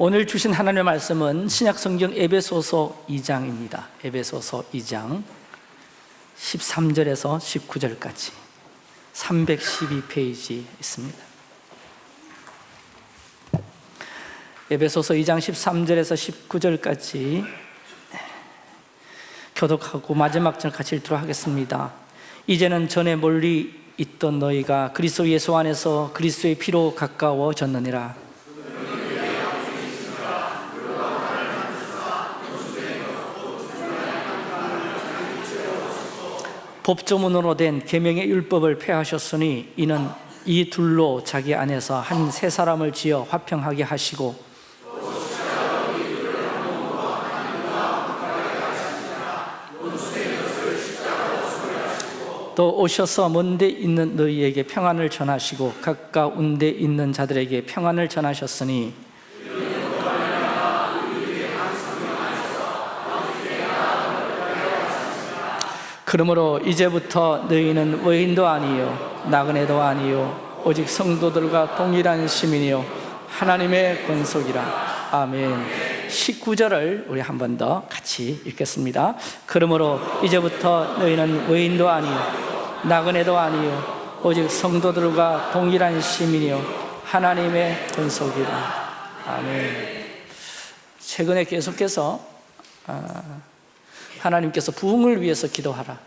오늘 주신 하나님의 말씀은 신약성경 에베소서 2장입니다. 에베소서 2장 13절에서 19절까지 312페이지 있습니다. 에베소서 2장 13절에서 19절까지 교독하고 마지막 절 같이 읽도록 하겠습니다. 이제는 전에 멀리 있던 너희가 그리스도 예수 안에서 그리스도의 피로 가까워졌느니라 법조문으로 된 계명의 율법을 폐하셨으니 이는 이 둘로 자기 안에서 한 세 사람을 지어 화평하게 하시고 또 오셔서 먼데 있는 너희에게 평안을 전하시고 가까운 데 있는 자들에게 평안을 전하셨으니 그러므로 이제부터 너희는 외인도 아니요 나그네도 아니요 오직 성도들과 동일한 시민이요 하나님의 권속이라. 아멘. 19절을 우리 한 번 더 같이 읽겠습니다. 그러므로 이제부터 너희는 외인도 아니요 나그네도 아니요 오직 성도들과 동일한 시민이요 하나님의 권속이라. 아멘. 최근에 계속해서 아, 하나님께서 부흥을 위해서 기도하라.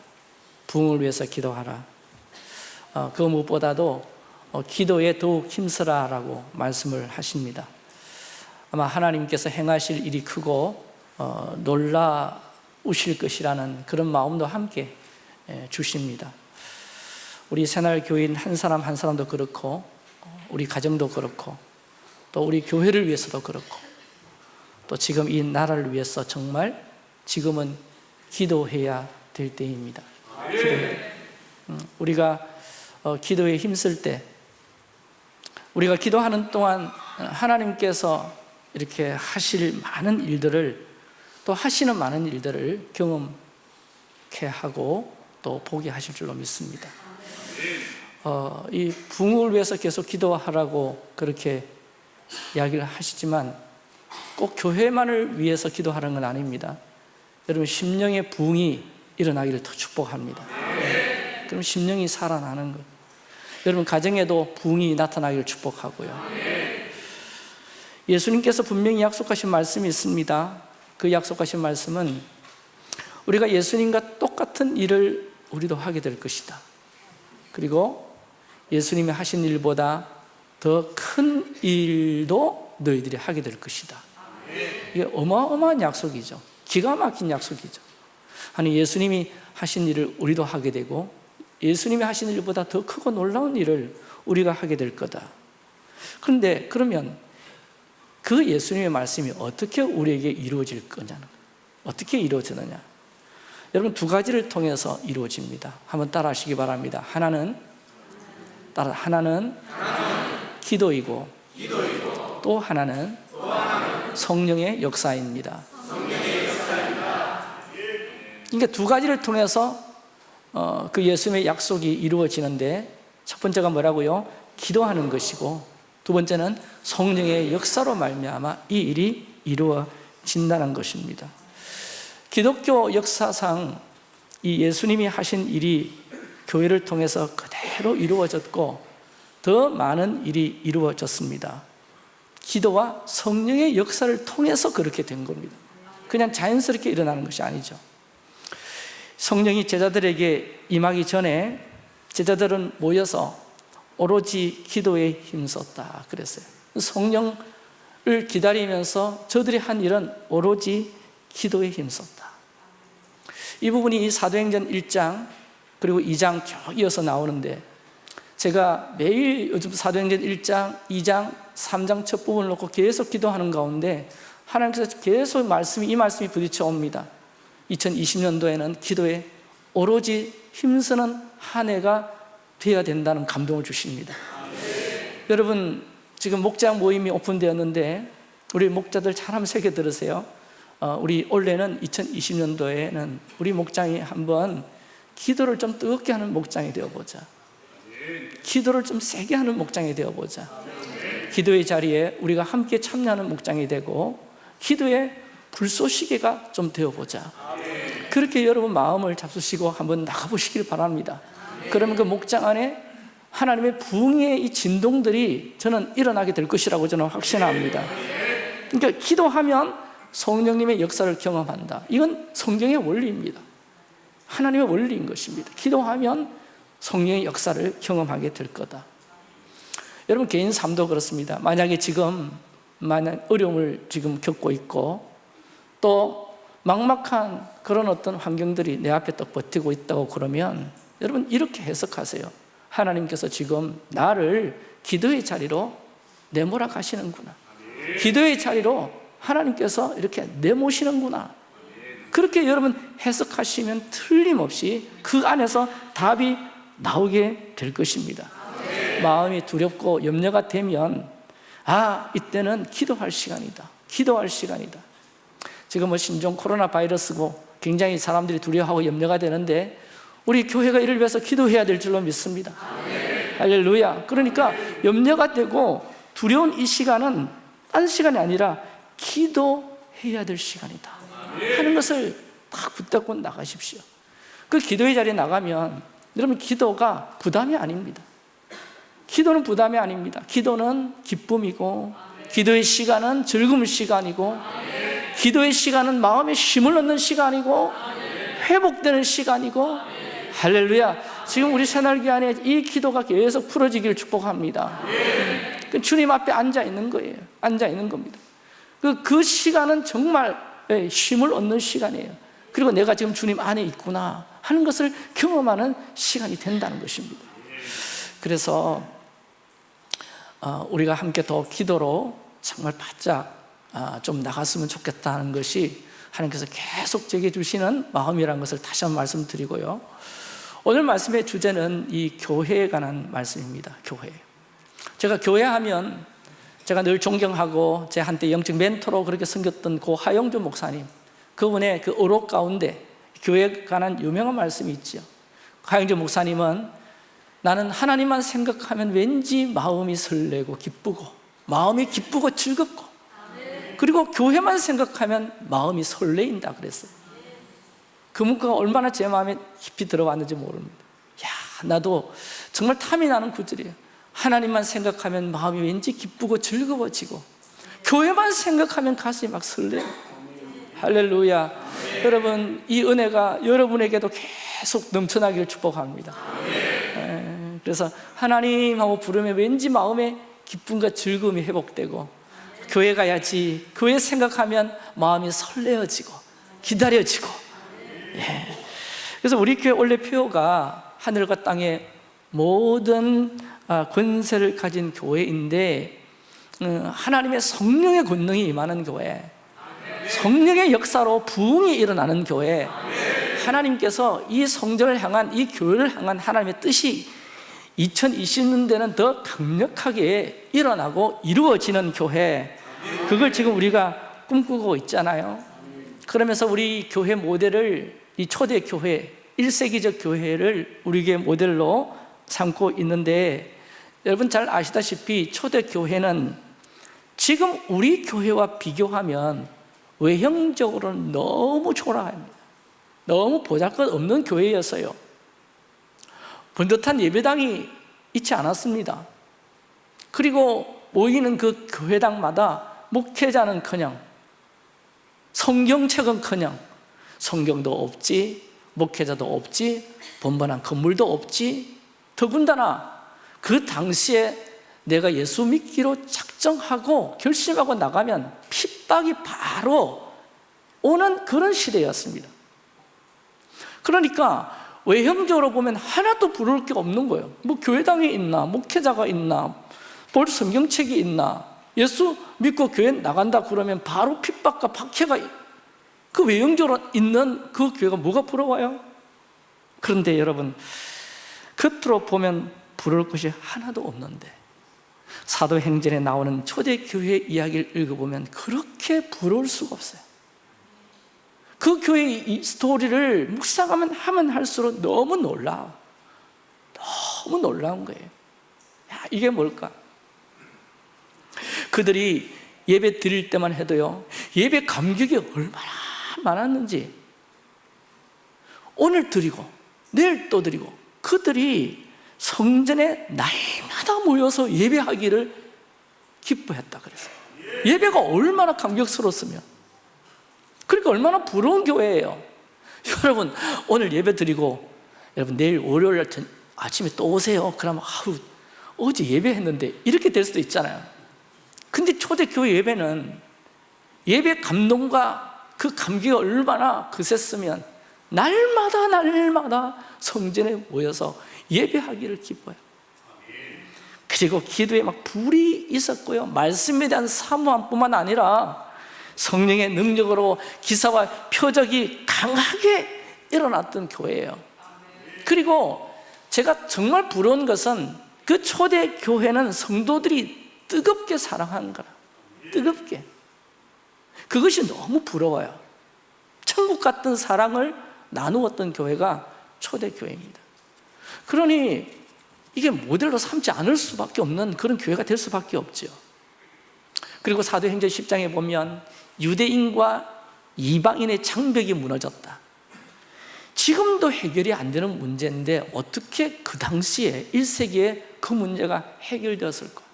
부흥을 위해서 기도하라. 어, 그 무엇보다도 어, 기도에 더욱 힘쓰라 라고 말씀을 하십니다. 아마 하나님께서 행하실 일이 크고 어, 놀라우실 것이라는 그런 마음도 함께 예, 주십니다. 우리 새날교인 한 사람 한 사람도 그렇고 어, 우리 가정도 그렇고 또 우리 교회를 위해서도 그렇고 또 지금 이 나라를 위해서 정말 지금은 기도해야 될 때입니다. 기도해야 음, 우리가 어, 기도에 힘쓸 때 우리가 기도하는 동안 하나님께서 이렇게 하실 많은 일들을 또 하시는 많은 일들을 경험케 하고 또 보게 하실 줄로 믿습니다. 어, 이 붕을 위해서 계속 기도하라고 그렇게 이야기를 하시지만 꼭 교회만을 위해서 기도하는 건 아닙니다 여러분 심령의 붕이 일어나기를 더 축복합니다. 그럼 심령이 살아나는 것. 여러분 가정에도 붕이 나타나기를 축복하고요. 예수님께서 분명히 약속하신 말씀이 있습니다. 그 약속하신 말씀은 우리가 예수님과 똑같은 일을 우리도 하게 될 것이다. 그리고 예수님이 하신 일보다 더 큰 일도 너희들이 하게 될 것이다. 이게 어마어마한 약속이죠 기가 막힌 약속이죠. 아니 예수님이 하신 일을 우리도 하게 되고 예수님이 하신 일보다 더 크고 놀라운 일을 우리가 하게 될 거다. 그런데 그러면 그 예수님의 말씀이 어떻게 우리에게 이루어질 거냐는 어떻게 이루어지느냐? 여러분 두 가지를 통해서 이루어집니다. 한번 따라 하시기 바랍니다. 하나는 따라 하나는 기도이고, 기도이고 또 하나는, 또 하나는 성령의 역사입니다 그러니까 두 가지를 통해서 어, 그 예수님의 약속이 이루어지는데 첫 번째가 뭐라고요? 기도하는 것이고 두 번째는 성령의 역사로 말미암아 이 일이 이루어진다는 것입니다. 기독교 역사상 이 예수님이 하신 일이 교회를 통해서 그대로 이루어졌고 더 많은 일이 이루어졌습니다. 기도와 성령의 역사를 통해서 그렇게 된 겁니다. 그냥 자연스럽게 일어나는 것이 아니죠 성령이 제자들에게 임하기 전에 제자들은 모여서 오로지 기도에 힘썼다 그랬어요. 성령을 기다리면서 저들이 한 일은 오로지 기도에 힘썼다. 이 부분이 이 사도행전 1장 그리고 2장 쭉 이어서 나오는데 제가 매일 요즘 사도행전 1장, 2장, 3장 첫 부분을 놓고 계속 기도하는 가운데 하나님께서 계속 말씀이 이 말씀이 부딪혀 옵니다 2020년도에는 기도에 오로지 힘쓰는 한 해가 되어야 된다는 감동을 주십니다. 네. 여러분 지금 목장 모임이 오픈되었는데 우리 목자들 잘 한번 새겨 들으세요. 어, 우리 올해는 2020년도에는 우리 목장이 한번 기도를 좀 뜨겁게 하는 목장이 되어보자. 기도를 좀 세게 하는 목장이 되어보자. 기도의 자리에 우리가 함께 참여하는 목장이 되고 기도의 불쏘시개가 좀 되어보자. 그렇게 여러분 마음을 잡수시고 한번 나가보시길 바랍니다. 그러면 그 목장 안에 하나님의 부흥의 이 진동들이 저는 일어나게 될 것이라고 저는 확신합니다. 그러니까 기도하면 성령님의 역사를 경험한다. 이건 성경의 원리입니다. 하나님의 원리인 것입니다. 기도하면 성령의 역사를 경험하게 될 거다. 여러분 개인 삶도 그렇습니다. 만약에 지금 만약 어려움을 지금 겪고 있고 또 막막한 그런 어떤 환경들이 내 앞에 또 버티고 있다고 그러면 여러분 이렇게 해석하세요. 하나님께서 지금 나를 기도의 자리로 내몰아 가시는구나. 기도의 자리로 하나님께서 이렇게 내모시는구나. 그렇게 여러분 해석하시면 틀림없이 그 안에서 답이 나오게 될 것입니다. 마음이 두렵고 염려가 되면 아 이때는 기도할 시간이다. 기도할 시간이다 지금 뭐 신종 코로나 바이러스고 굉장히 사람들이 두려워하고 염려가 되는데 우리 교회가 이를 위해서 기도해야 될 줄로 믿습니다. 할렐루야. 그러니까 염려가 되고 두려운 이 시간은 딴 시간이 아니라 기도해야 될 시간이다 하는 것을 딱 붙잡고 나가십시오. 그 기도의 자리에 나가면 여러분 기도가 부담이 아닙니다. 기도는 부담이 아닙니다. 기도는 기쁨이고 기도의 시간은 즐거운 시간이고 기도의 시간은 마음에 힘을 얻는 시간이고 회복되는 시간이고 할렐루야. 지금 우리 새날기 안에 이 기도가 계속 풀어지기를 축복합니다. 그 주님 앞에 앉아 있는 거예요. 앉아 있는 겁니다. 그, 그 시간은 정말 예, 힘을 얻는 시간이에요. 그리고 내가 지금 주님 안에 있구나 하는 것을 경험하는 시간이 된다는 것입니다. 그래서 어, 우리가 함께 더 기도로 정말 바짝 아, 좀 나갔으면 좋겠다는 것이 하나님께서 계속 제게 주시는 마음이라는 것을 다시 한번 말씀드리고요. 오늘 말씀의 주제는 이 교회에 관한 말씀입니다. 교회. 제가 교회 하면 제가 늘 존경하고 제 한때 영적 멘토로 그렇게 섬겼던 고 하영주 목사님 그분의 그 어록 가운데 교회에 관한 유명한 말씀이 있죠. 하영주 목사님은 나는 하나님만 생각하면 왠지 마음이 설레고 기쁘고 마음이 기쁘고 즐겁고 그리고 교회만 생각하면 마음이 설레인다 그랬어요. 그 문구가 얼마나 제 마음에 깊이 들어왔는지 모릅니다. 야 나도 정말 탐이 나는 구절이에요. 하나님만 생각하면 마음이 왠지 기쁘고 즐거워지고 교회만 생각하면 가슴이 막 설레요. 할렐루야. 여러분 이 은혜가 여러분에게도 계속 넘쳐나기를 축복합니다. 예, 그래서 하나님하고 부르면 왠지 마음에 기쁨과 즐거움이 회복되고 교회 가야지. 교회 생각하면 마음이 설레어지고 기다려지고. 예. 그래서 우리 교회 원래 표가 하늘과 땅의 모든 아, 권세를 가진 교회인데 어, 하나님의 성령의 권능이 임하는 교회 성령의 역사로 부흥이 일어나는 교회 하나님께서 이 성전을 향한 이 교회를 향한 하나님의 뜻이 2020년대는 더 강력하게 일어나고 이루어지는 교회 그걸 지금 우리가 꿈꾸고 있잖아요. 그러면서 우리 교회 모델을 이 초대 교회 1세기적 교회를 우리에게 모델로 삼고 있는데 여러분 잘 아시다시피 초대 교회는 지금 우리 교회와 비교하면 외형적으로는 너무 초라합니다. 너무 보잘것없는 교회였어요. 번듯한 예배당이 있지 않았습니다. 그리고 모이는 그 교회당마다 목회자는커녕 성경책은커녕 성경도 없지 목회자도 없지 번번한 건물도 없지. 더군다나 그 당시에 내가 예수 믿기로 작정하고 결심하고 나가면 핍박이 바로 오는 그런 시대였습니다. 그러니까 외형적으로 보면 하나도 부를 게 없는 거예요. 뭐 교회당이 있나 목회자가 있나 볼 성경책이 있나 예수 믿고 교회 나간다 그러면 바로 핍박과 박해가 그 외형적으로 있는 그 교회가 뭐가 부러워요? 그런데 여러분 겉으로 보면 부러울 것이 하나도 없는데 사도행전에 나오는 초대교회 이야기를 읽어보면 그렇게 부러울 수가 없어요 그 교회의 이 스토리를 묵상하면 하면 할수록 너무 놀라워 너무 놀라운 거예요 야, 이게 뭘까? 그들이 예배 드릴 때만 해도요 예배 감격이 얼마나 많았는지. 오늘 드리고 내일 또 드리고 그들이 성전에 날마다 모여서 예배하기를 기뻐했다 그랬어요 예배가 얼마나 감격스러웠으면. 그러니까 얼마나 부러운 교회예요. 여러분 오늘 예배 드리고 여러분 내일 월요일 전 아침에 또 오세요. 그러면 아우 어제 예배했는데 이렇게 될 수도 있잖아요 근데 초대교회 예배는 예배 감동과 그 감기가 얼마나 그셌으면 날마다 날마다 성전에 모여서 예배하기를 기뻐요. 그리고 기도에 막 불이 있었고요. 말씀에 대한 사모함뿐만 아니라 성령의 능력으로 기사와 표적이 강하게 일어났던 교회예요. 그리고 제가 정말 부러운 것은 그 초대 교회는 성도들이 뜨겁게 사랑하는 거라. 뜨겁게. 그것이 너무 부러워요. 천국 같은 사랑을 나누었던 교회가 초대 교회입니다. 그러니 이게 모델로 삼지 않을 수밖에 없는 그런 교회가 될 수밖에 없죠 그리고 사도행전 10장에 보면 유대인과 이방인의 장벽이 무너졌다. 지금도 해결이 안 되는 문제인데 어떻게 그 당시에 1세기에 그 문제가 해결되었을까?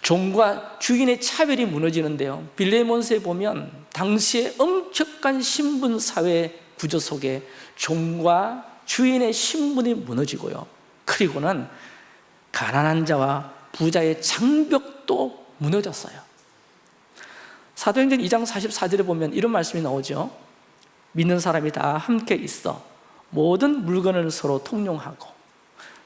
종과 주인의 차별이 무너지는데요. 빌레몬스에 보면 당시의 엄격한 신분 사회 구조 속에 종과 주인의 신분이 무너지고요. 그리고는 가난한 자와 부자의 장벽도 무너졌어요. 사도행전 2장 44절에 보면 이런 말씀이 나오죠. 믿는 사람이 다 함께 있어 모든 물건을 서로 통용하고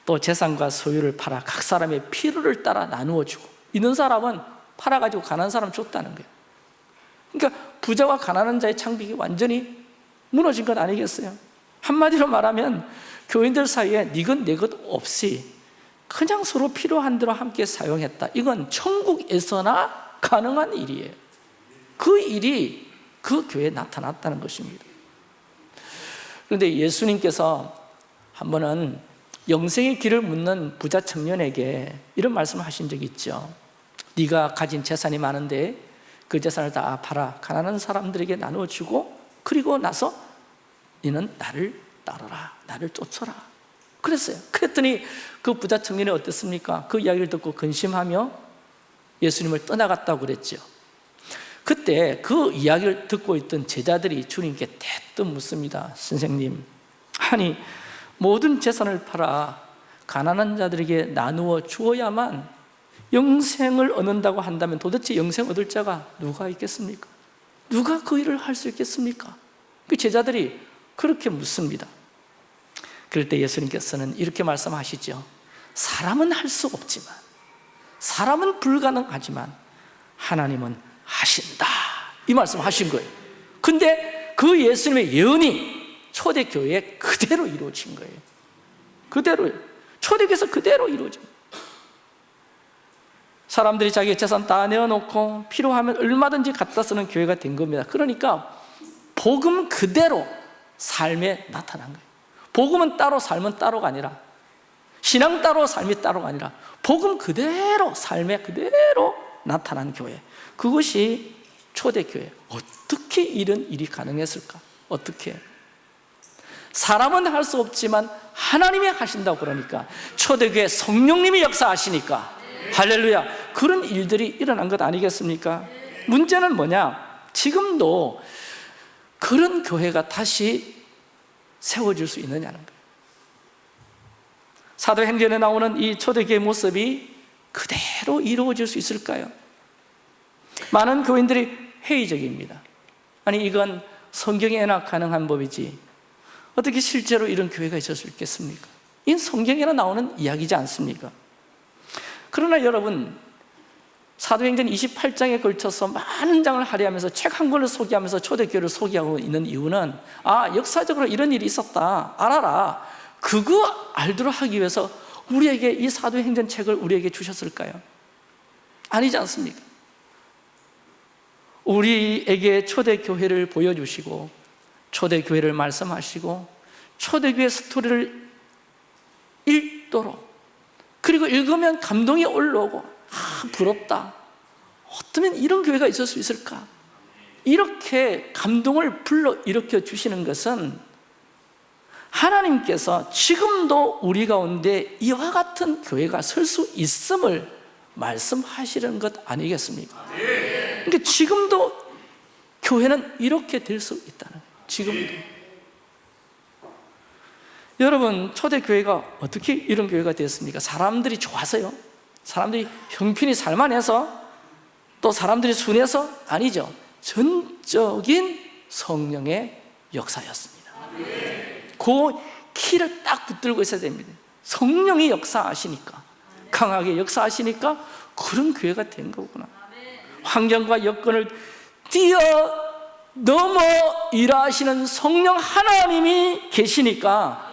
또 재산과 소유를 팔아 각 사람의 필요를 따라 나누어 주고 있는 사람은 팔아가지고 가난한 사람 줬다는 거예요. 그러니까 부자와 가난한 자의 창벽이 완전히 무너진 것 아니겠어요? 한마디로 말하면 교인들 사이에 니것 내것 없이 그냥 서로 필요한 대로 함께 사용했다. 이건 천국에서나 가능한 일이에요. 그 일이 그 교회에 나타났다는 것입니다. 그런데 예수님께서 한 번은 영생의 길을 묻는 부자 청년에게 이런 말씀을 하신 적이 있죠. 네가 가진 재산이 많은데 그 재산을 다 팔아 가난한 사람들에게 나누어 주고 그리고 나서 너는 나를 따르라 나를 쫓아라. 그랬어요. 그랬더니 그 부자 청년이 어땠습니까? 그 이야기를 듣고 근심하며 예수님을 떠나갔다고 그랬죠. 그때 그 이야기를 듣고 있던 제자들이 주님께 대뜸 묻습니다. 선생님 아니 모든 재산을 팔아 가난한 자들에게 나누어 주어야만 영생을 얻는다고 한다면 도대체 영생 얻을 자가 누가 있겠습니까? 누가 그 일을 할 수 있겠습니까? 그 제자들이 그렇게 묻습니다 그럴 때 예수님께서는 이렇게 말씀하시죠 사람은 할 수 없지만 사람은 불가능하지만 하나님은 하신다 이 말씀 하신 거예요 근데 그 예수님의 예언이 초대교회에 그대로 이루어진 거예요. 그대로 초대교회에서 그대로 이루어진 사람들이 자기 재산 다 내어놓고 필요하면 얼마든지 갖다 쓰는 교회가 된 겁니다. 그러니까 복음 그대로 삶에 나타난 거예요. 복음은 따로 삶은 따로가 아니라 신앙 따로 삶이 따로가 아니라 복음 그대로 삶에 그대로 나타난 교회. 그것이 초대교회. 어떻게 이런 일이 가능했을까? 어떻게? 사람은 할 수 없지만 하나님이 하신다고 그러니까 초대교회 성령님이 역사하시니까 할렐루야 그런 일들이 일어난 것 아니겠습니까? 문제는 뭐냐? 지금도 그런 교회가 다시 세워질 수 있느냐는 거예요 사도행전에 나오는 이 초대교회 모습이 그대로 이루어질 수 있을까요? 많은 교인들이 회의적입니다 아니 이건 성경에 나 가능한 법이지 어떻게 실제로 이런 교회가 있을 수 있겠습니까? 이 성경에나 나오는 이야기지 않습니까? 그러나 여러분 사도행전 28장에 걸쳐서 많은 장을 할애하면서 책 한 권을 소개하면서 초대교회를 소개하고 있는 이유는 아 역사적으로 이런 일이 있었다 알아라 그거 알도록 하기 위해서 우리에게 이 사도행전 책을 우리에게 주셨을까요? 아니지 않습니까? 우리에게 초대교회를 보여주시고 초대교회를 말씀하시고 초대교회 스토리를 읽도록 그리고 읽으면 감동이 올라오고 아 부럽다 어쩌면 이런 교회가 있을 수 있을까? 이렇게 감동을 불러 일으켜 주시는 것은 하나님께서 지금도 우리 가운데 이와 같은 교회가 설 수 있음을 말씀하시는 것 아니겠습니까? 그러니까 지금도 교회는 이렇게 될 수 있다는 거예요 지금도 여러분 초대교회가 어떻게 이런 교회가 되었습니까? 사람들이 좋아서요? 사람들이 형편이 살만해서? 또 사람들이 순해서? 아니죠 전적인 성령의 역사였습니다 그 키를 딱 붙들고 있어야 됩니다 성령이 역사하시니까 강하게 역사하시니까 그런 교회가 된 거구나 환경과 여건을 뛰어 넘어 일하시는 성령 하나님이 계시니까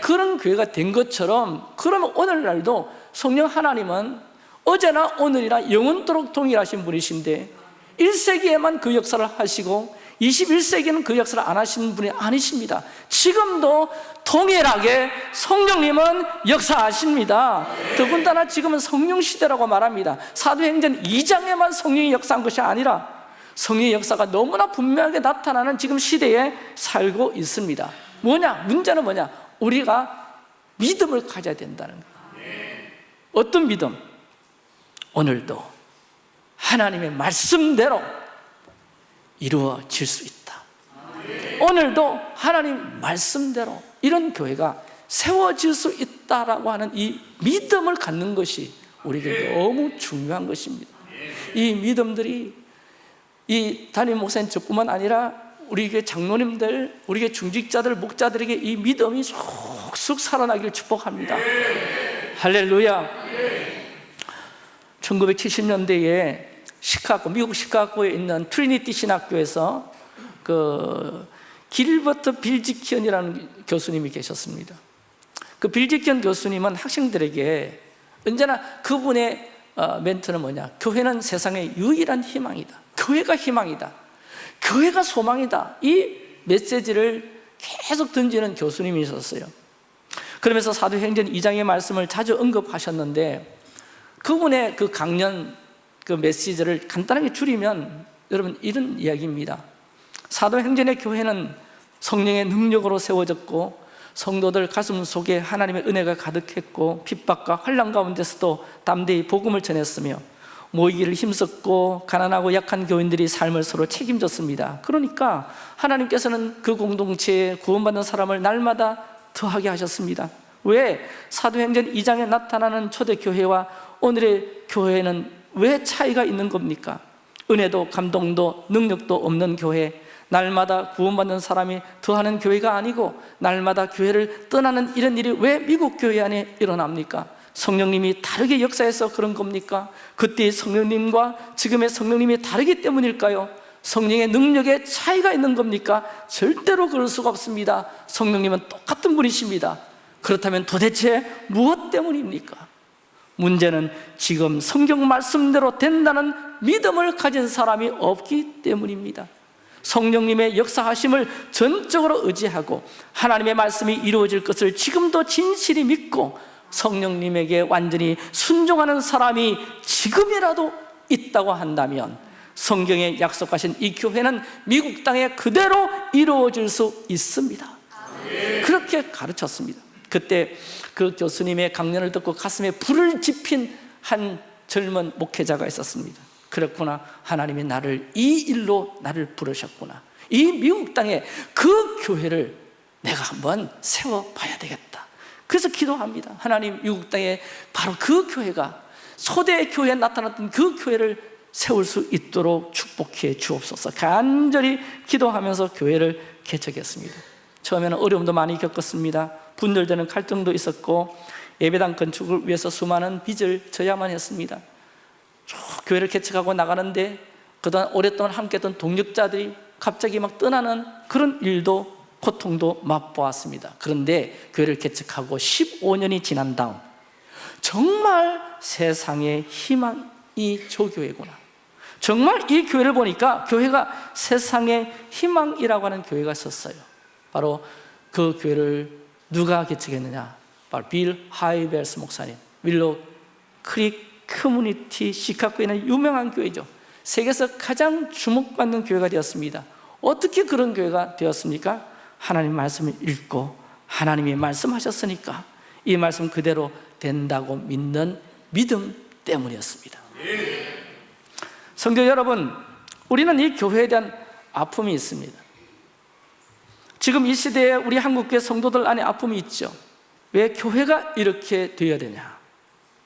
그런 교회가 된 것처럼 그러면 오늘날도 성령 하나님은 어제나 오늘이나 영원토록 동일하신 분이신데 1세기에만 그 역사를 하시고 21세기는 그 역사를 안 하시는 분이 아니십니다. 지금도 동일하게 성령님은 역사하십니다. 더군다나 지금은 성령 시대라고 말합니다. 사도행전 2장에만 성령이 역사한 것이 아니라 성령의 역사가 너무나 분명하게 나타나는 지금 시대에 살고 있습니다 뭐냐? 문제는 뭐냐? 우리가 믿음을 가져야 된다는 거예요 어떤 믿음? 오늘도 하나님의 말씀대로 이루어질 수 있다 오늘도 하나님 말씀대로 이런 교회가 세워질 수 있다라고 하는 이 믿음을 갖는 것이 우리에게 너무 중요한 것입니다 이 믿음들이 이 담임 목사님 저뿐만 아니라 우리 교회 장로님들, 우리 교회 중직자들, 목자들에게 이 믿음이 쑥쑥 살아나기를 축복합니다. 할렐루야. 1970년대에 시카고, 미국 시카고에 있는 트리니티 신학교에서 그 길버트 빌지키언이라는 교수님이 계셨습니다. 그 빌지키언 교수님은 학생들에게 언제나 그분의 어, 멘트는 뭐냐? 교회는 세상의 유일한 희망이다 교회가 희망이다. 교회가 소망이다. 이 메시지를 계속 던지는 교수님이 있었어요. 그러면서 사도행전 2장의 말씀을 자주 언급하셨는데 그분의 그 강연 그 메시지를 간단하게 줄이면 여러분 이런 이야기입니다. 사도행전의 교회는 성령의 능력으로 세워졌고 성도들 가슴 속에 하나님의 은혜가 가득했고 핍박과 환란 가운데서도 담대히 복음을 전했으며 모이기를 힘썼고 가난하고 약한 교인들이 삶을 서로 책임졌습니다 그러니까 하나님께서는 그 공동체에 구원받는 사람을 날마다 더하게 하셨습니다 왜? 사도행전 2장에 나타나는 초대교회와 오늘의 교회는 왜 차이가 있는 겁니까? 은혜도 감동도 능력도 없는 교회 날마다 구원받는 사람이 더하는 교회가 아니고 날마다 교회를 떠나는 이런 일이 왜 미국 교회 안에 일어납니까? 성령님이 다르게 역사해서 그런 겁니까? 그때의 성령님과 지금의 성령님이 다르기 때문일까요? 성령의 능력에 차이가 있는 겁니까? 절대로 그럴 수가 없습니다 성령님은 똑같은 분이십니다 그렇다면 도대체 무엇 때문입니까? 문제는 지금 성경 말씀대로 된다는 믿음을 가진 사람이 없기 때문입니다 성령님의 역사하심을 전적으로 의지하고 하나님의 말씀이 이루어질 것을 지금도 진실히 믿고 성령님에게 완전히 순종하는 사람이 지금이라도 있다고 한다면 성경에 약속하신 이 교회는 미국 땅에 그대로 이루어질 수 있습니다. 그렇게 가르쳤습니다. 그때 그 교수님의 강연을 듣고 가슴에 불을 지핀 한 젊은 목회자가 있었습니다. 그렇구나 하나님이 나를 이 일로 나를 부르셨구나. 이 미국 땅에 그 교회를 내가 한번 세워봐야 되겠다 그래서 기도합니다. 하나님 미국 땅에 바로 그 교회가 초대 교회에 나타났던 그 교회를 세울 수 있도록 축복해 주옵소서. 간절히 기도하면서 교회를 개척했습니다. 처음에는 어려움도 많이 겪었습니다. 분열되는 갈등도 있었고 예배당 건축을 위해서 수많은 빚을 져야만 했습니다. 쭉 교회를 개척하고 나가는데 그동안 오랫동안 함께했던 동력자들이 갑자기 막 떠나는 그런 일도 고통도 맛보았습니다. 그런데 교회를 개척하고 15년이 지난 다음 정말 세상의 희망이 저 교회구나. 정말 이 교회를 보니까 교회가 세상의 희망이라고 하는 교회가 있었어요. 바로 그 교회를 누가 개척했느냐? 바로 빌 하이벨스 목사님. 윌로 크릭 커뮤니티 시카고에 있는 유명한 교회죠. 세계에서 가장 주목받는 교회가 되었습니다. 어떻게 그런 교회가 되었습니까? 하나님 말씀을 읽고 하나님이 말씀하셨으니까 이 말씀 그대로 된다고 믿는 믿음 때문이었습니다. 성도 여러분 우리는 이 교회에 대한 아픔이 있습니다. 지금 이 시대에 우리 한국교회 성도들 안에 아픔이 있죠. 왜 교회가 이렇게 되어야 되냐?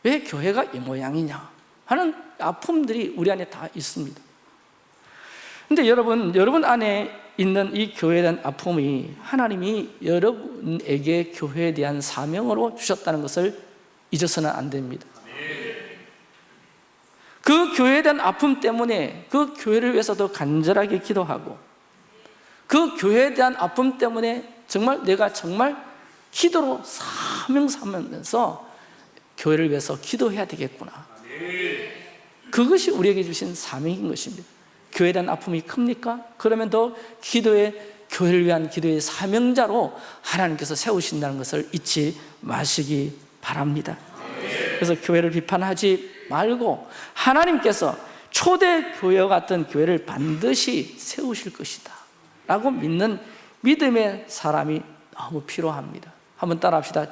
왜 교회가 이 모양이냐? 하는 아픔들이 우리 안에 다 있습니다. 근데 여러분, 여러분 안에 있는 이 교회에 대한 아픔이 하나님이 여러분에게 교회에 대한 사명으로 주셨다는 것을 잊어서는 안 됩니다. 그 교회에 대한 아픔 때문에 그 교회를 위해서도 간절하게 기도하고 그 교회에 대한 아픔 때문에 정말 내가 정말 기도로 사명 삼으면서 교회를 위해서 기도해야 되겠구나. 그것이 우리에게 주신 사명인 것입니다 교회에 대한 아픔이 큽니까? 그러면 더 기도의 교회를 위한 기도의 사명자로 하나님께서 세우신다는 것을 잊지 마시기 바랍니다. 그래서 교회를 비판하지 말고 하나님께서 초대 교회와 같은 교회를 반드시 세우실 것이다 라고 믿는 믿음의 사람이 너무 필요합니다. 한번 따라합시다.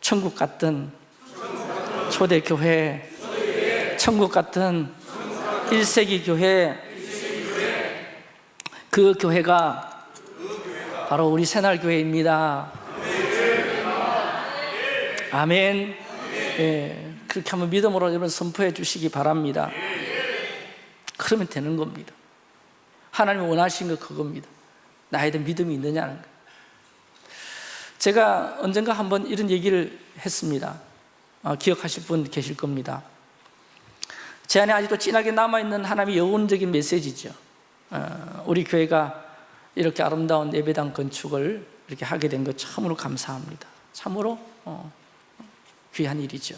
천국 같은 초대 교회 천국 같은 1세기 교회 그 교회가 바로 우리 새날교회입니다. 아멘. 예, 그렇게 한번 믿음으로 여러분 선포해 주시기 바랍니다. 그러면 되는 겁니다. 하나님이 원하시는 거 그겁니다. 나에 대한 믿음이 있느냐는 거. 제가 언젠가 한번 이런 얘기를 했습니다. 어, 기억하실 분 계실 겁니다. 제 안에 아직도 진하게 남아있는 하나님의 영혼적인 메시지죠. 어, 우리 교회가 이렇게 아름다운 예배당 건축을 이렇게 하게 된 것 참으로 감사합니다. 참으로 어, 귀한 일이죠.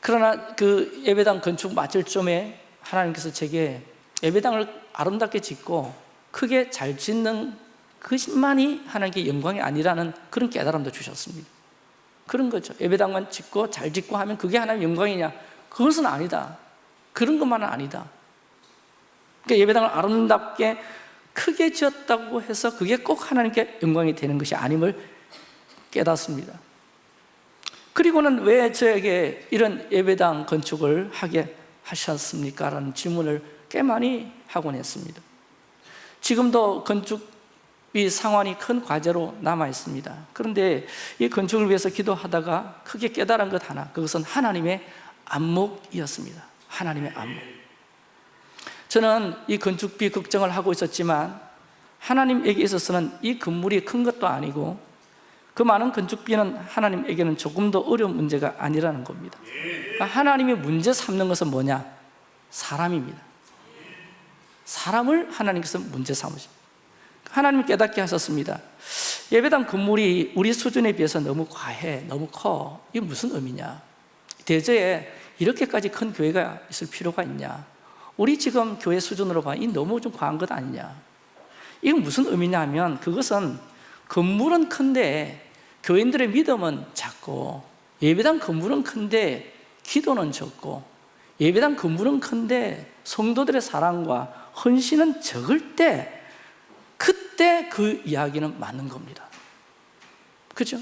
그러나 그 예배당 건축 맞을 점에 하나님께서 제게 예배당을 아름답게 짓고 크게 잘 짓는 그것만이 하나님께 영광이 아니라는 그런 깨달음도 주셨습니다. 그런 거죠. 예배당만 짓고 잘 짓고 하면 그게 하나님 영광이냐? 그것은 아니다. 그런 것만은 아니다 그러니까 예배당을 아름답게 크게 지었다고 해서 그게 꼭 하나님께 영광이 되는 것이 아님을 깨닫습니다. 그리고는 왜 저에게 이런 예배당 건축을 하게 하셨습니까? 라는 질문을 꽤 많이 하곤 했습니다. 지금도 건축이 상환이 큰 과제로 남아 있습니다. 그런데 이 건축을 위해서 기도하다가 크게 깨달은 것 하나 그것은 하나님의 안목이었습니다. 하나님의 안목 저는 이 건축비 걱정을 하고 있었지만 하나님에게 있어서는 이 건물이 큰 것도 아니고 그 많은 건축비는 하나님에게는 조금 더 어려운 문제가 아니라는 겁니다. 그러니까 하나님이 문제 삼는 것은 뭐냐? 사람입니다. 사람을 하나님께서 문제 삼으십니다. 하나님이 깨닫게 하셨습니다. 예배당 건물이 우리 수준에 비해서 너무 과해, 너무 커. 이게 무슨 의미냐? 대저에 이렇게까지 큰 교회가 있을 필요가 있냐 우리 지금 교회 수준으로 봐, 이 너무 좀 과한 것 아니냐. 이건 무슨 의미냐 하면 그것은 건물은 큰데 교인들의 믿음은 작고 예배당 건물은 큰데 기도는 적고 예배당 건물은 큰데 성도들의 사랑과 헌신은 적을 때 그때 그 이야기는 맞는 겁니다. 그죠?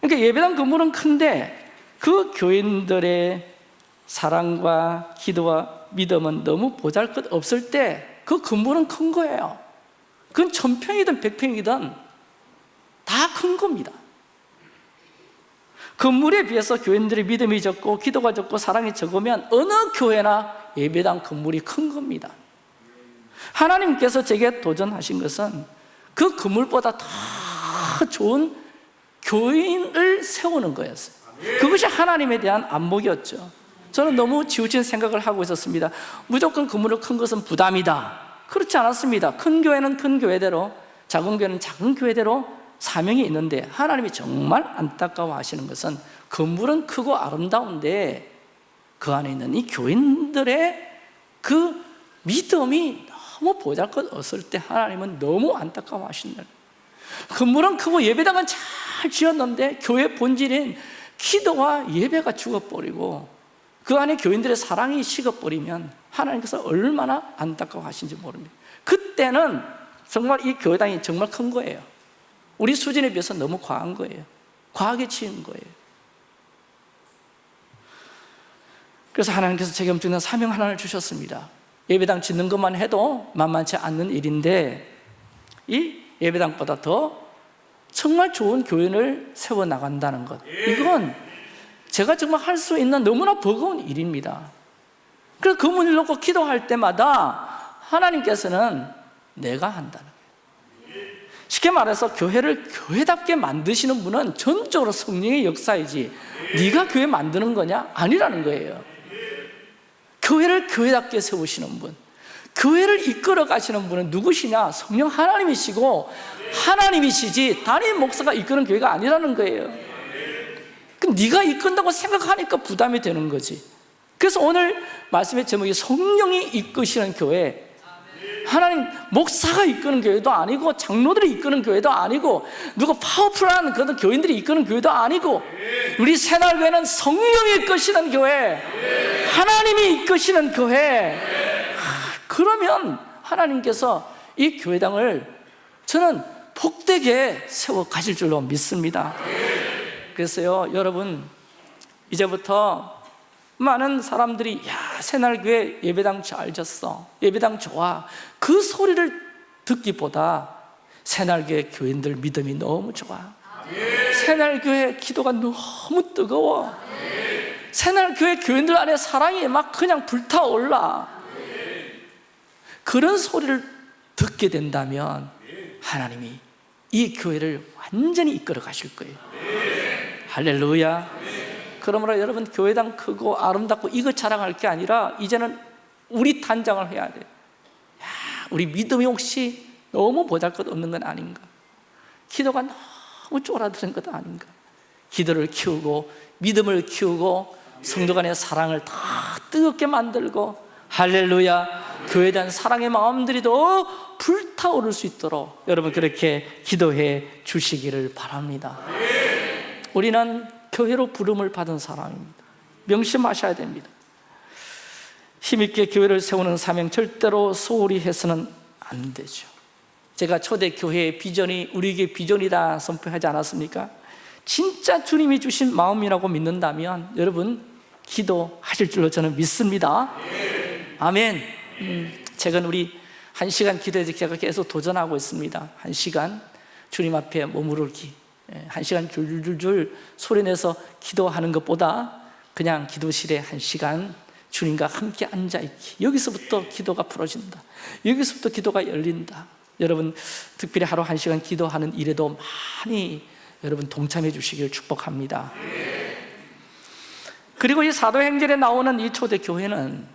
그러니까 예배당 건물은 큰데 그 교인들의 사랑과 기도와 믿음은 너무 보잘것 없을 때그 건물은 큰 거예요. 그건 천평이든 백평이든 다 큰 겁니다. 건물에 비해서 교인들의 믿음이 적고 기도가 적고 사랑이 적으면 어느 교회나 예배당 건물이 큰 겁니다. 하나님께서 제게 도전하신 것은 그 건물보다 더 좋은 교인을 세우는 거였어요. 그것이 하나님에 대한 안목이었죠 저는 너무 지우친 생각을 하고 있었습니다. 무조건 건물을 큰 것은 부담이다. 그렇지 않았습니다. 큰 교회는 큰 교회대로 작은 교회는 작은 교회대로 사명이 있는데 하나님이 정말 안타까워 하시는 것은 건물은 크고 아름다운데 그 안에 있는 이 교인들의 그 믿음이 너무 보잘것 없을 때 하나님은 너무 안타까워 하신다 건물은 크고 예배당은 잘 지었는데 교회 본질인 기도와 예배가 죽어버리고 그 안에 교인들의 사랑이 식어버리면 하나님께서 얼마나 안타까워하신지 모릅니다. 그때는 정말 이 교회당이 정말 큰 거예요. 우리 수준에 비해서 너무 과한 거예요. 과하게 치운 거예요. 그래서 하나님께서 제게 엄청난 사명 하나를 주셨습니다. 예배당 짓는 것만 해도 만만치 않는 일인데 이 예배당보다 더 정말 좋은 교인을 세워나간다는 것. 이건 제가 정말 할 수 있는 너무나 버거운 일입니다 그래서 그 문을 놓고 기도할 때마다 하나님께서는 내가 한다는 거예요 쉽게 말해서 교회를 교회답게 만드시는 분은 전적으로 성령의 역사이지 네가 교회 만드는 거냐? 아니라는 거예요 교회를 교회답게 세우시는 분 교회를 이끌어 가시는 분은 누구시냐? 성령 하나님이시고 하나님이시지 담임 목사가 이끄는 교회가 아니라는 거예요 그 네가 이끈다고 생각하니까 부담이 되는 거지. 그래서 오늘 말씀의 제목이 성령이 이끄시는 교회. 하나님 목사가 이끄는 교회도 아니고 장로들이 이끄는 교회도 아니고 누가 파워풀한 그런 교인들이 이끄는 교회도 아니고 우리 새날교회는 성령이 이끄시는 교회 하나님이 이끄시는 교회. 하, 그러면 하나님께서 이 교회당을 저는 복되게 세워 가실 줄로 믿습니다 그래서요. 여러분 이제부터 많은 사람들이 야 새날교회 예배당 잘 졌어. 예배당 좋아. 그 소리를 듣기보다 새날교회 교인들 믿음이 너무 좋아. 새날교회 기도가 너무 뜨거워. 새날교회 교인들 안에 사랑이 막 그냥 불타올라. 그런 소리를 듣게 된다면 하나님이 이 교회를 완전히 이끌어 가실 거예요 할렐루야. 그러므로 여러분 교회당 크고 아름답고 이것 자랑할 게 아니라 이제는 우리 단장을 해야 돼. 야, 우리 믿음이 혹시 너무 보잘것없는 건 아닌가? 기도가 너무 쫄아드는 것 아닌가? 기도를 키우고 믿음을 키우고 성도 간의 사랑을 더 뜨겁게 만들고 할렐루야. 교회에 대한 사랑의 마음들이 더 불타오를 수 있도록 여러분 그렇게 기도해 주시기를 바랍니다 우리는 교회로 부름을 받은 사람입니다. 명심하셔야 됩니다. 힘있게 교회를 세우는 사명 절대로 소홀히 해서는 안 되죠. 제가 초대 교회의 비전이 우리에게 비전이다 선포하지 않았습니까? 진짜 주님이 주신 마음이라고 믿는다면 여러분 기도하실 줄로 저는 믿습니다. 아멘. 음, 최근 우리 한 시간 기도해서 제가 계속 도전하고 있습니다. 한 시간 주님 앞에 머무르기 예, 한 시간 줄줄줄 소리내서 기도하는 것보다 그냥 기도실에 한 시간 주님과 함께 앉아있기. 여기서부터 기도가 풀어진다. 여기서부터 기도가 열린다. 여러분 특별히 하루 한 시간 기도하는 일에도 많이 여러분 동참해 주시길 축복합니다. 그리고 이 사도행전에 나오는 이 초대교회는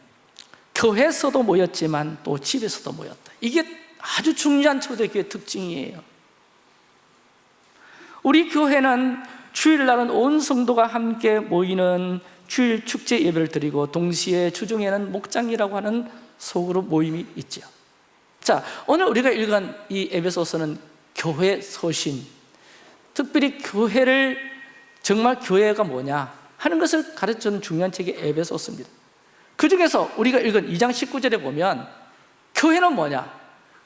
교회에서도 모였지만 또 집에서도 모였다. 이게 아주 중요한 초대교회 특징이에요 우리 교회는 주일날은 온 성도가 함께 모이는 주일 축제 예배를 드리고 동시에 주중에는 목장이라고 하는 소그룹 모임이 있죠 자 오늘 우리가 읽은 이 에베소서는 교회 서신. 특별히 교회를 정말 교회가 뭐냐 하는 것을 가르치는 중요한 책이 에베소서입니다. 그 중에서 우리가 읽은 2장 19절에 보면 교회는 뭐냐?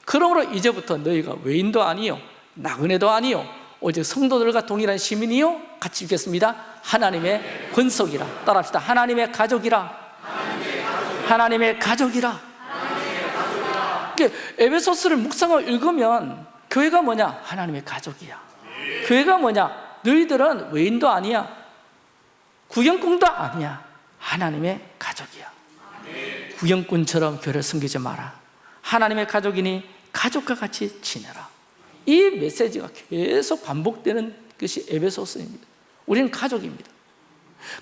그러므로 이제부터 너희가 외인도 아니요 나그네도 아니요 오직 성도들과 동일한 시민이요? 같이 읽겠습니다. 하나님의 권속이라. 따라합시다. 하나님의 가족이라. 하나님의 가족이라. 에베소스를 묵상을 읽으면 교회가 뭐냐? 하나님의 가족이야. 교회가 뭐냐? 너희들은 외인도 아니야. 구경꾼도 아니야. 하나님의 가족이야. 구경꾼처럼 교회를 섬기지 마라. 하나님의 가족이니 가족과 같이 지내라 이 메시지가 계속 반복되는 것이 에베소서입니다. 우리는 가족입니다.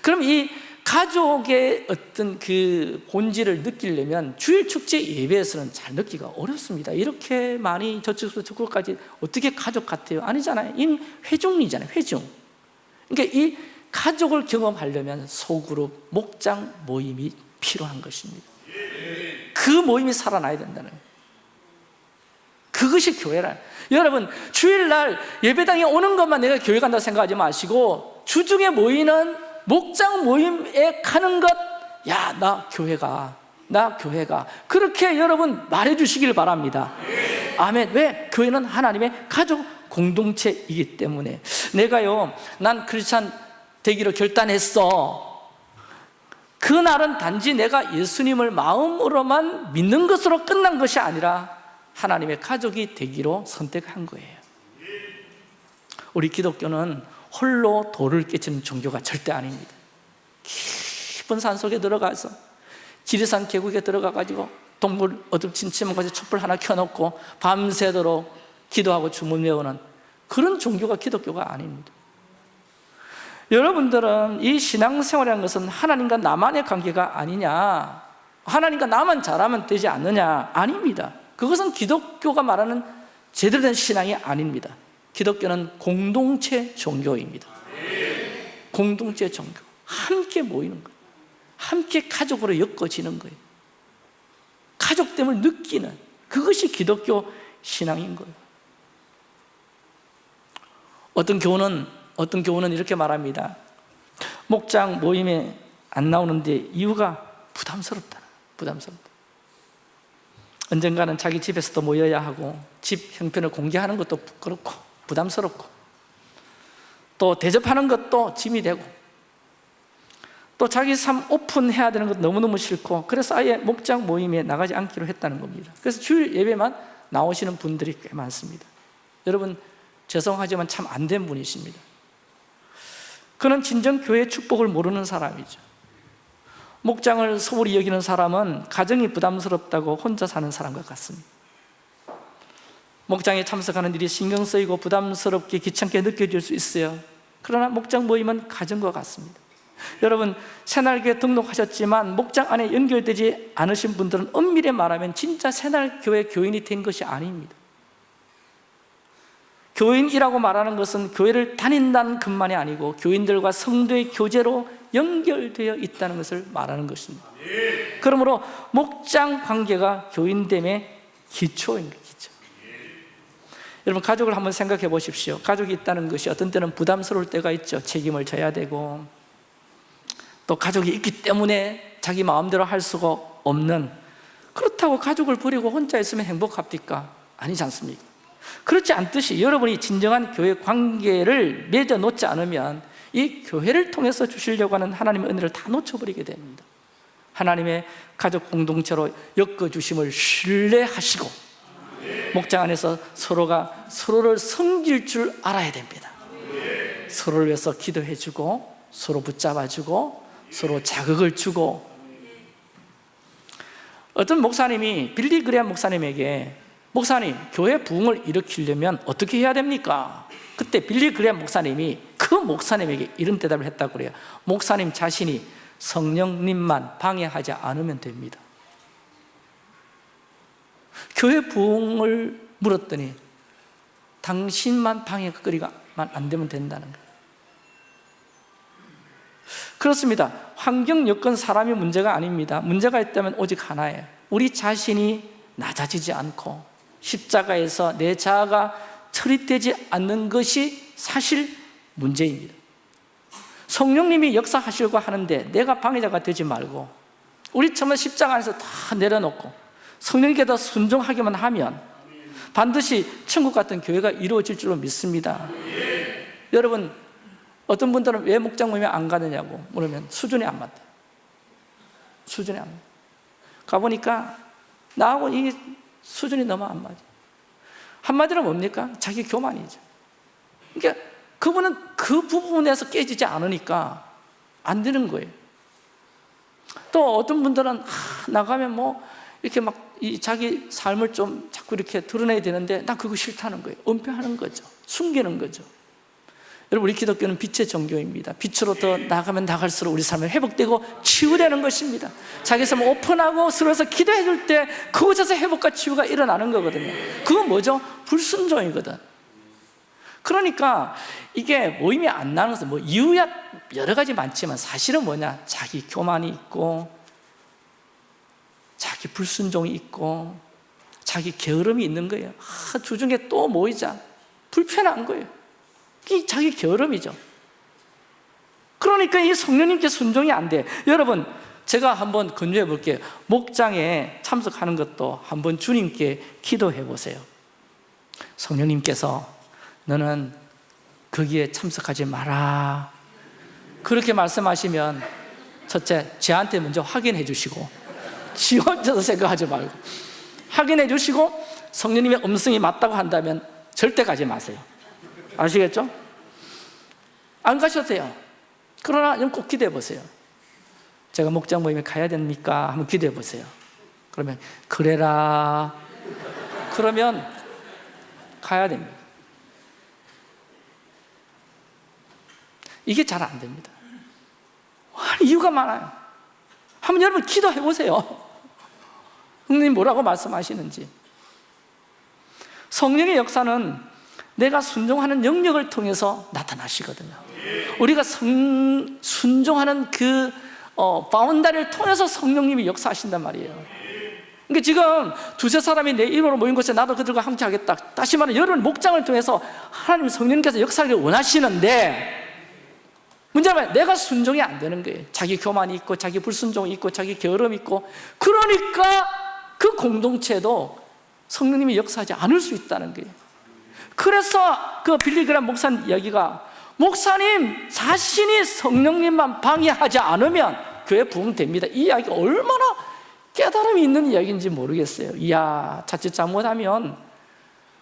그럼 이 가족의 어떤 그 본질을 느끼려면 주일 축제 예배에서는 잘 느끼기가 어렵습니다. 이렇게 많이 저쪽에서 저쪽까지 어떻게 가족 같아요? 아니잖아요. 이 회중이잖아요. 회중. 그러니까 이 가족을 경험하려면 소그룹, 목장 모임이 필요한 것입니다. 그 모임이 살아나야 된다는 거예요 그것이 교회라 여러분 주일날 예배당에 오는 것만 내가 교회 간다 생각하지 마시고 주중에 모이는 목장 모임에 가는 것 야 나 교회가 나 교회가. 그렇게 여러분 말해 주시길 바랍니다. 아멘. 왜? 교회는 하나님의 가족 공동체이기 때문에. 내가요 난 크리스찬 되기로 결단했어. 그날은 단지 내가 예수님을 마음으로만 믿는 것으로 끝난 것이 아니라 하나님의 가족이 되기로 선택한 거예요. 우리 기독교는 홀로 돌을 깨치는 종교가 절대 아닙니다. 깊은 산속에 들어가서 지리산 계곡에 들어가 가지고 동물 어둡진 치면 가서 촛불 하나 켜놓고 밤새도록 기도하고 주문 외우는 그런 종교가 기독교가 아닙니다. 여러분들은 이 신앙생활이라는 것은 하나님과 나만의 관계가 아니냐 하나님과 나만 잘하면 되지 않느냐 아닙니다 그것은 기독교가 말하는 제대로 된 신앙이 아닙니다. 기독교는 공동체 종교입니다. 공동체 종교. 함께 모이는 거예요. 함께 가족으로 엮어지는 거예요. 가족됨을 느끼는 그것이 기독교 신앙인 거예요. 어떤 교훈은 어떤 교훈은 이렇게 말합니다. 목장 모임에 안 나오는데 이유가 부담스럽다. 부담스럽다 언젠가는 자기 집에서도 모여야 하고 집 형편을 공개하는 것도 부끄럽고 부담스럽고 또 대접하는 것도 짐이 되고 또 자기 삶 오픈해야 되는 것도 너무너무 싫고 그래서 아예 목장 모임에 나가지 않기로 했다는 겁니다. 그래서 주일 예배만 나오시는 분들이 꽤 많습니다. 여러분 죄송하지만 참 안 된 분이십니다. 그는 진정 교회의 축복을 모르는 사람이죠 목장을 소홀히 여기는 사람은 가정이 부담스럽다고 혼자 사는 사람과 같습니다. 목장에 참석하는 일이 신경 쓰이고 부담스럽게 귀찮게 느껴질 수 있어요. 그러나 목장 모임은 가정과 같습니다. 여러분 새날교회 등록하셨지만 목장 안에 연결되지 않으신 분들은 엄밀히 말하면 진짜 새날교회 교인이 된 것이 아닙니다. 교인이라고 말하는 것은 교회를 다닌다는 것만이 아니고 교인들과 성도의 교제로 연결되어 있다는 것을 말하는 것입니다 그러므로 목장 관계가 교인됨의 기초입니다 기초. 여러분 가족을 한번 생각해 보십시오 가족이 있다는 것이 어떤 때는 부담스러울 때가 있죠 책임을 져야 되고 또 가족이 있기 때문에 자기 마음대로 할 수가 없는 그렇다고 가족을 버리고 혼자 있으면 행복합니까? 아니지 않습니까? 그렇지 않듯이 여러분이 진정한 교회 관계를 맺어 놓지 않으면 이 교회를 통해서 주시려고 하는 하나님의 은혜를 다 놓쳐버리게 됩니다 하나님의 가족 공동체로 엮어주심을 신뢰하시고 목장 안에서 서로가 서로를 섬길 줄 알아야 됩니다 서로를 위해서 기도해주고 서로 붙잡아주고 서로 자극을 주고 어떤 목사님이 빌리 그레한 목사님에게 목사님 교회 부흥을 일으키려면 어떻게 해야 됩니까? 그때 빌리 그레한 목사님이 그 목사님에게 이런 대답을 했다고 그래요. 목사님 자신이 성령님만 방해하지 않으면 됩니다. 교회 부흥을 물었더니 당신만 방해거리가 안 되면 된다는 거예요. 그렇습니다. 환경, 여건, 사람이 문제가 아닙니다. 문제가 있다면 오직 하나예요. 우리 자신이 낮아지지 않고 십자가에서 내 자아가 처리되지 않는 것이 사실 문제입니다. 성령님이 역사하시려고 하는데 내가 방해자가 되지 말고 우리 처음에 십자가 안에서 다 내려놓고 성령님께 더 순종하기만 하면 반드시 천국 같은 교회가 이루어질 줄로 믿습니다. 여러분 어떤 분들은 왜 목장 모임에 안 가느냐고 물으면 수준이 안 맞다 수준이 안 맞다 가보니까 나하고 이 수준이 너무 안 맞아. 한마디로 뭡니까? 자기 교만이죠. 그러니까 그분은 그 부분에서 깨지지 않으니까 안 되는 거예요. 또 어떤 분들은 하, 나가면 뭐 이렇게 막이 자기 삶을 좀 자꾸 이렇게 드러내야 되는데 나 그거 싫다는 거예요. 은폐하는 거죠. 숨기는 거죠. 여러분 우리 기독교는 빛의 종교입니다. 빛으로 더 나가면 나갈수록 우리 삶이 회복되고 치유되는 것입니다. 자기 삶을 오픈하고 서로서 기도해 줄 때 그곳에서 회복과 치유가 일어나는 거거든요. 그건 뭐죠? 불순종이거든 그러니까 이게 모임이 안 나는 것은 뭐 이유야 여러 가지 많지만 사실은 뭐냐? 자기 교만이 있고 자기 불순종이 있고 자기 게으름이 있는 거예요. 아, 주중에 또 모이자. 불편한 거예요. 이 자기 게으름이죠. 그러니까 이 성령님께 순종이 안 돼. 여러분 제가 한번 권유해 볼게요. 목장에 참석하는 것도 한번 주님께 기도해 보세요. 성령님께서 너는 거기에 참석하지 마라. 그렇게 말씀하시면 첫째 저한테 먼저 확인해 주시고 지 혼자서 생각하지 말고 확인해 주시고 성령님의 음성이 맞다고 한다면 절대 가지 마세요. 아시겠죠? 안 가셔도 돼요. 그러나 꼭 기대해 보세요. 제가 목장 모임에 가야 됩니까? 한번 기대해 보세요. 그러면 그래라. 그러면 가야 됩니다 이게 잘 안 됩니다. 이유가 많아요. 한번 여러분 기도해 보세요. 성령님 뭐라고 말씀하시는지. 성령의 역사는 내가 순종하는 영역을 통해서 나타나시거든요. 우리가 성, 순종하는 그 어, 바운다리를 통해서 성령님이 역사하신단 말이에요. 그러니까 지금 두세 사람이 내 이름으로 모인 곳에 나도 그들과 함께 하겠다. 다시 말하면 여러분 목장을 통해서 하나님 성령님께서 역사를 원하시는데 문제는 내가 순종이 안 되는 거예요. 자기 교만이 있고 자기 불순종이 있고 자기 게으름이 있고. 그러니까 그 공동체도 성령님이 역사하지 않을 수 있다는 거예요. 그래서 그 빌리그람 목사님 이야기가 목사님 자신이 성령님만 방해하지 않으면 교회 부흥됩니다. 이 이야기가 얼마나 깨달음이 있는 이야기인지 모르겠어요. 이야 자칫 잘못하면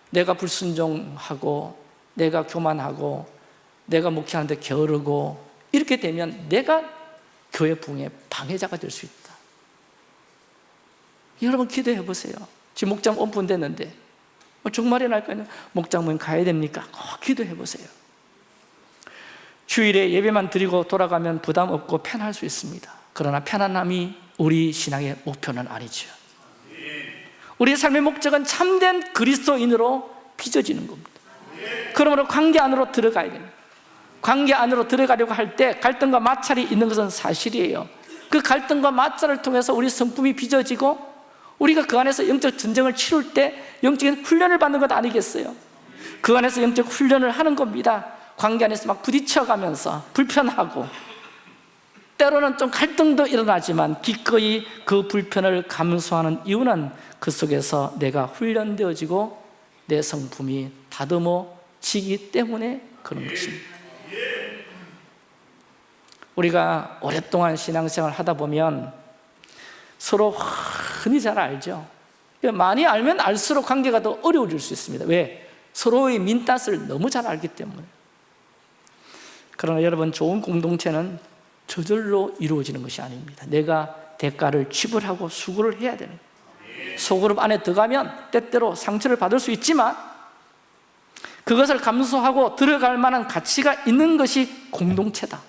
내가 불순종하고 내가 교만하고 내가 목회하는데 게으르고 이렇게 되면 내가 교회 부흥의 방해자가 될 수 있다. 여러분 기도해 보세요. 지금 목장 오픈됐는데 뭐 정말이 날까요? 목장 모임 가야 됩니까? 꼭 기도해 보세요. 주일에 예배만 드리고 돌아가면 부담 없고 편할 수 있습니다. 그러나 편안함이 우리 신앙의 목표는 아니죠 우리의 삶의 목적은 참된 그리스도인으로 빚어지는 겁니다. 그러므로 관계 안으로 들어가야 됩니다 관계 안으로 들어가려고 할 때 갈등과 마찰이 있는 것은 사실이에요. 그 갈등과 마찰을 통해서 우리 성품이 빚어지고 우리가 그 안에서 영적 전쟁을 치룰 때 영적인 훈련을 받는 것 아니겠어요? 그 안에서 영적 훈련을 하는 겁니다. 관계 안에서 막 부딪혀가면서 불편하고. 때로는 좀 갈등도 일어나지만 기꺼이 그 불편을 감수하는 이유는 그 속에서 내가 훈련되어지고 내 성품이 다듬어지기 때문에 그런 것입니다 우리가 오랫동안 신앙생활 하다 보면 서로 흔히 잘 알죠. 많이 알면 알수록 관계가 더 어려워질 수 있습니다. 왜? 서로의 민낯을 너무 잘 알기 때문에. 그러나 여러분 좋은 공동체는 저절로 이루어지는 것이 아닙니다. 내가 대가를 지불하고 수고를 해야 되는. 소그룹 안에 들어가면 때때로 상처를 받을 수 있지만 그것을 감수하고 들어갈 만한 가치가 있는 것이 공동체다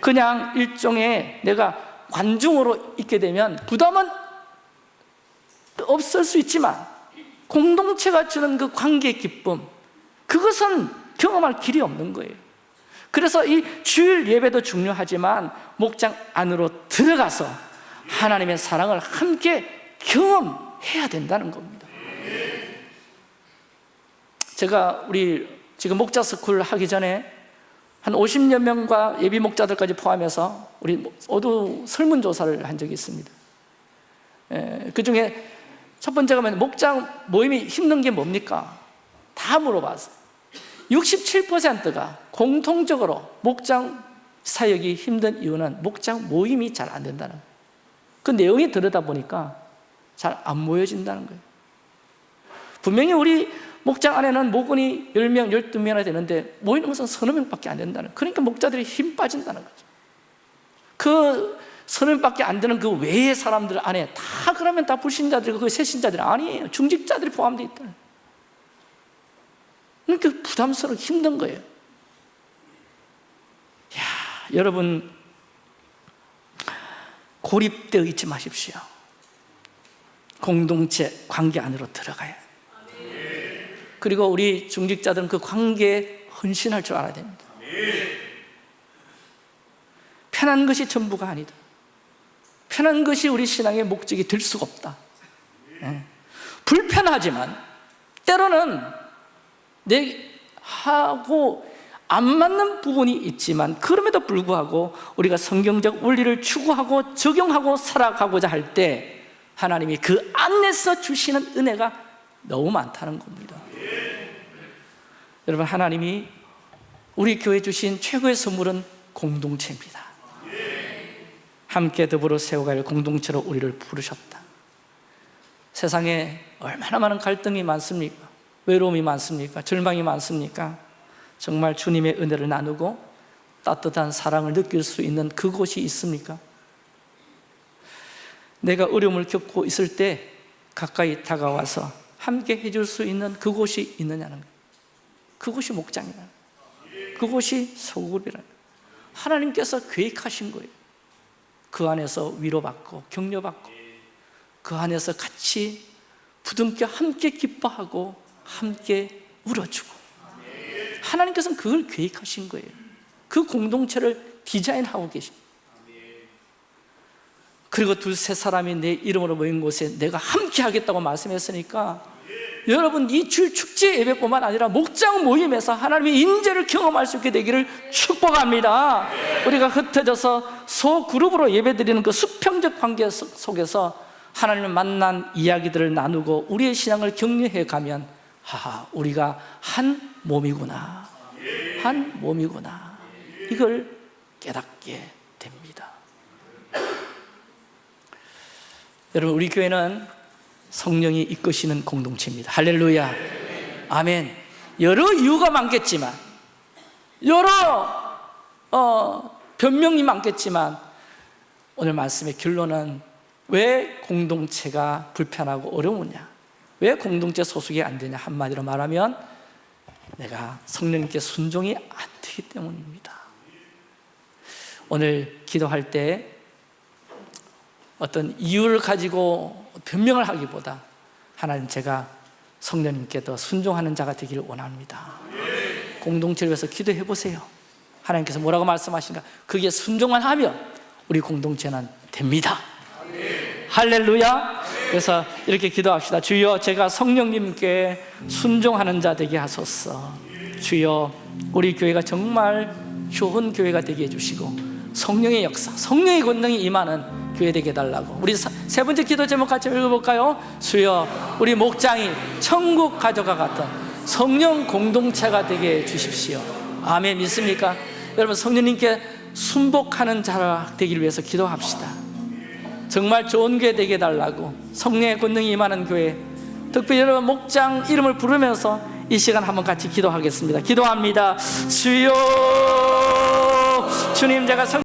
그냥 일종의 내가 관중으로 있게 되면 부담은 없을 수 있지만 공동체가 주는 그 관계의 기쁨 그것은 경험할 길이 없는 거예요. 그래서 이 주일 예배도 중요하지만 목장 안으로 들어가서 하나님의 사랑을 함께 경험해야 된다는 겁니다. 제가 우리 지금 목자 스쿨 하기 전에 한 50여 명과 예비 목자들까지 포함해서 우리 모두 설문조사를 한 적이 있습니다. 그 중에 첫 번째가 목장 모임이 힘든 게 뭡니까? 다 물어봤어요 67%가 공통적으로 목장 사역이 힘든 이유는 목장 모임이 잘 안 된다는 그 내용이 들여다보니까 잘 안 모여진다는 거예요. 분명히 우리 목장 안에는 목원이 10명, 12명이나 되는데 모이는 것은 서너 명밖에 안 된다는 그러니까 목자들이 힘 빠진다는 거죠. 그 서너 명밖에 안 되는 그 외의 사람들 안에 다 그러면 다 불신자들이고 그 새신자들이 아니에요. 중직자들이 포함되어 있다는. 그러니까 부담스럽고 힘든 거예요. 야, 여러분 고립되어 있지 마십시오. 공동체 관계 안으로 들어가야 그리고 우리 중직자들은 그 관계에 헌신할 줄 알아야 됩니다. 편한 것이 전부가 아니다. 편한 것이 우리 신앙의 목적이 될 수가 없다. 네. 불편하지만 때로는 내 하고 안 맞는 부분이 있지만 그럼에도 불구하고 우리가 성경적 원리를 추구하고 적용하고 살아가고자 할 때 하나님이 그 안에서 주시는 은혜가 너무 많다는 겁니다 여러분 하나님이 우리 교회 주신 최고의 선물은 공동체입니다 함께 더불어 세워갈 공동체로 우리를 부르셨다 세상에 얼마나 많은 갈등이 많습니까? 외로움이 많습니까? 절망이 많습니까? 정말 주님의 은혜를 나누고 따뜻한 사랑을 느낄 수 있는 그곳이 있습니까? 내가 어려움을 겪고 있을 때 가까이 다가와서 함께 해줄 수 있는 그곳이 있느냐는 거예요. 그곳이 목장이라는 거예요. 그곳이 소굴이라는 거예요. 하나님께서 계획하신 거예요. 그 안에서 위로받고 격려받고 그 안에서 같이 부둥켜 함께 기뻐하고 함께 울어주고 하나님께서는 그걸 계획하신 거예요 그 공동체를 디자인하고 계신 그리고 두세 사람이 내 이름으로 모인 곳에 내가 함께 하겠다고 말씀했으니까 여러분 이줄 축제 예배뿐만 아니라 목장 모임에서 하나님의 인재를 경험할 수 있게 되기를 축복합니다. 우리가 흩어져서 소그룹으로 예배드리는 그 수평적 관계 속- 속에서 하나님을 만난 이야기들을 나누고 우리의 신앙을 격려해 가면 하하 우리가 한 몸이구나. 한 몸이구나. 이걸 깨닫게 됩니다. 여러분 우리 교회는 성령이 이끄시는 공동체입니다. 할렐루야. 아멘. 여러 이유가 많겠지만 여러 어, 변명이 많겠지만 오늘 말씀의 결론은 왜 공동체가 불편하고 어려우냐? 왜 공동체 소속이 안 되냐? 한마디로 말하면 내가 성령님께 순종이 안 되기 때문입니다. 오늘 기도할 때 어떤 이유를 가지고 변명을 하기보다 하나님 제가 성령님께 더 순종하는 자가 되기를 원합니다. 공동체를 위해서 기도해 보세요. 하나님께서 뭐라고 말씀하신가? 그게 순종만 하면 우리 공동체는 됩니다. 할렐루야. 그래서 이렇게 기도합시다. 주여 제가 성령님께 순종하는 자 되게 하소서. 주여 우리 교회가 정말 좋은 교회가 되게 해주시고 성령의 역사, 성령의 권능이 임하는 교회 되게 해달라고. 우리 사- 세 번째 기도 제목 같이 읽어볼까요? 주여 우리 목장이 천국 가져가 같은 성령 공동체가 되게 해주십시오. 아멘. 믿습니까? 여러분 성령님께 순복하는 자가 되기를 위해서 기도합시다. 정말 좋은 교회 되게 해달라고. 성령의 권능이 임하는 교회. 특별히 여러분 목장 이름을 부르면서 이 시간 한번 같이 기도하겠습니다. 기도합니다. 주여 주님 제가 성